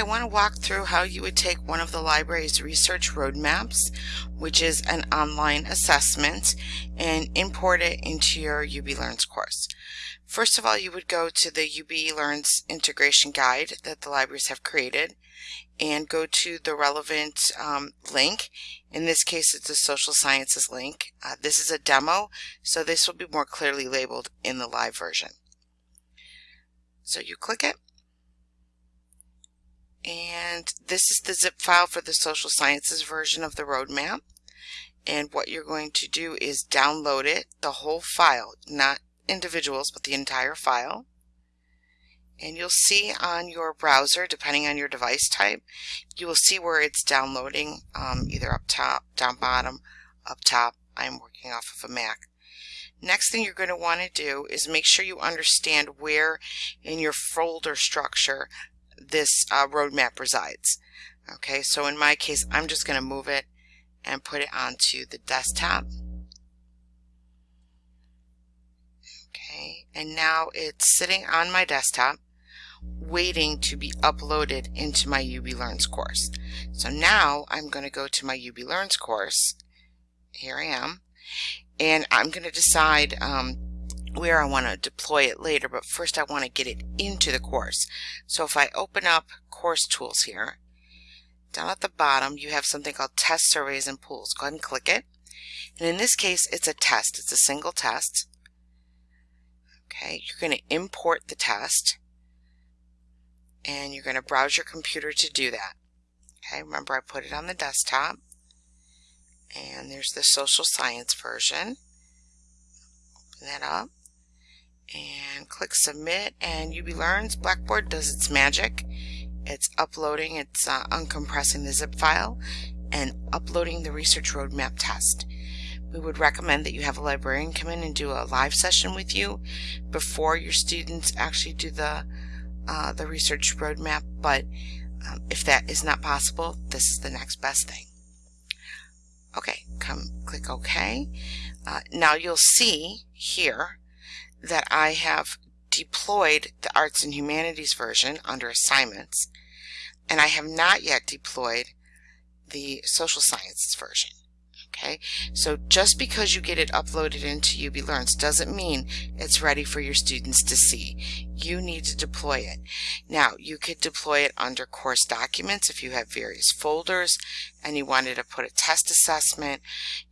I want to walk through how you would take one of the library's research roadmaps, which is an online assessment, and import it into your UB Learns course. First of all, you would go to the UB Learns integration guide that the libraries have created and go to the relevant um, link. In this case, it's a social sciences link. Uh, this is a demo, so this will be more clearly labeled in the live version. So you click it and this is the zip file for the social sciences version of the roadmap. And what you're going to do is download it the whole file not individuals but the entire file. And you'll see on your browser depending on your device type you will see where it's downloading um, either up top down bottom up top. I'm working off of a Mac. Next thing you're going to want to do is make sure you understand where in your folder structure this uh, roadmap resides. Okay, so in my case, I'm just going to move it and put it onto the desktop. Okay, and now it's sitting on my desktop waiting to be uploaded into my UB Learns course. So now I'm going to go to my UB Learns course. Here I am. And I'm going to decide um, where I want to deploy it later, but first I want to get it into the course. So if I open up course tools here, down at the bottom you have something called test surveys and pools. Go ahead and click it. And in this case it's a test. It's a single test. Okay, you're going to import the test and you're going to browse your computer to do that. Okay, remember I put it on the desktop and there's the social science version. Open that up and click submit and UB Learns Blackboard does its magic. It's uploading, it's uh, uncompressing the zip file and uploading the research roadmap test. We would recommend that you have a librarian come in and do a live session with you before your students actually do the uh, the research roadmap but um, if that is not possible this is the next best thing. Okay, come click OK. Uh, now you'll see here that I have deployed the Arts and Humanities version under Assignments, and I have not yet deployed the Social Sciences version. Okay, so just because you get it uploaded into UB Learns doesn't mean it's ready for your students to see. You need to deploy it. Now, you could deploy it under course documents if you have various folders and you wanted to put a test assessment.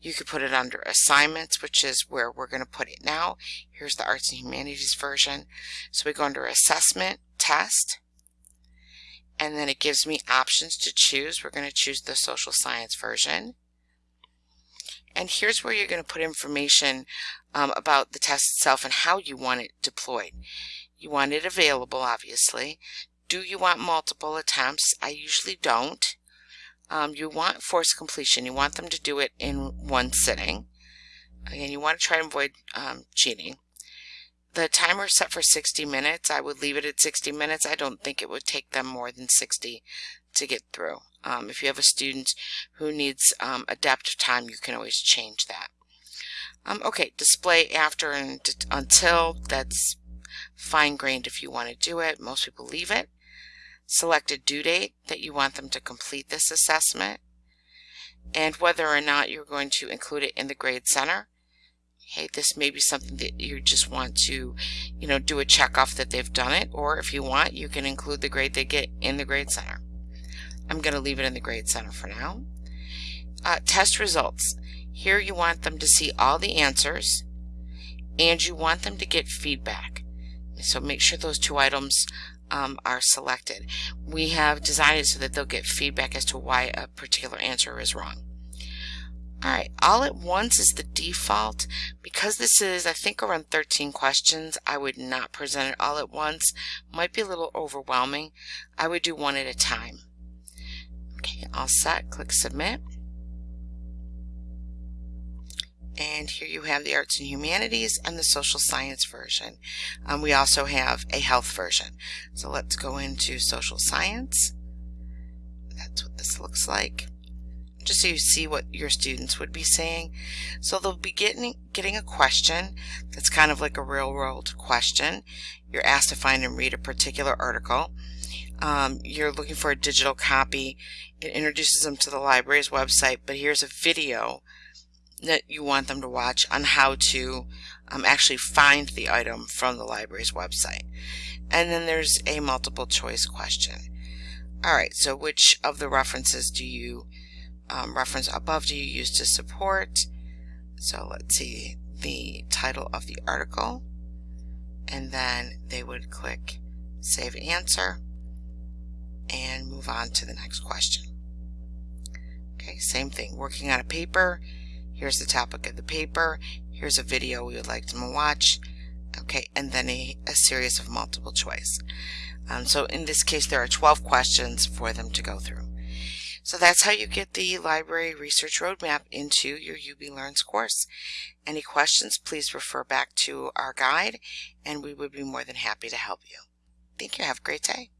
You could put it under assignments, which is where we're going to put it now. Here's the Arts and Humanities version. So we go under assessment, test, and then it gives me options to choose. We're going to choose the social science version. And here's where you're going to put information um, about the test itself and how you want it deployed. You want it available, obviously. Do you want multiple attempts? I usually don't. Um, you want forced completion. You want them to do it in one sitting. Again, you want to try and avoid um, cheating. The timer is set for 60 minutes. I would leave it at 60 minutes. I don't think it would take them more than 60 to get through. Um, if you have a student who needs um, adaptive time, you can always change that. Um, okay, display after and until, that's fine-grained if you want to do it. Most people leave it. Select a due date that you want them to complete this assessment and whether or not you're going to include it in the grade center. Hey, this may be something that you just want to, you know, do a check off that they've done it, or if you want, you can include the grade they get in the grade center. I'm going to leave it in the grade center for now. Uh, test results. Here you want them to see all the answers and you want them to get feedback. So make sure those two items um, are selected. We have designed it so that they'll get feedback as to why a particular answer is wrong. Alright, all at once is the default. Because this is, I think, around 13 questions, I would not present it all at once. Might be a little overwhelming. I would do one at a time. Okay, all set. Click Submit. And here you have the Arts and Humanities and the Social Science version. Um, we also have a health version. So let's go into Social Science. That's what this looks like. Just so you see what your students would be saying. So they'll be getting, getting a question that's kind of like a real world question. You're asked to find and read a particular article. Um, you're looking for a digital copy, it introduces them to the library's website, but here's a video that you want them to watch on how to um, actually find the item from the library's website. And then there's a multiple choice question. Alright, so which of the references do you um, reference above do you use to support? So let's see the title of the article and then they would click save answer and move on to the next question. Okay, same thing, working on a paper. Here's the topic of the paper. Here's a video we would like them to watch. Okay, and then a, a series of multiple choice. Um, so in this case, there are 12 questions for them to go through. So that's how you get the library research roadmap into your UB Learns course. Any questions, please refer back to our guide and we would be more than happy to help you. Thank you. Have a great day.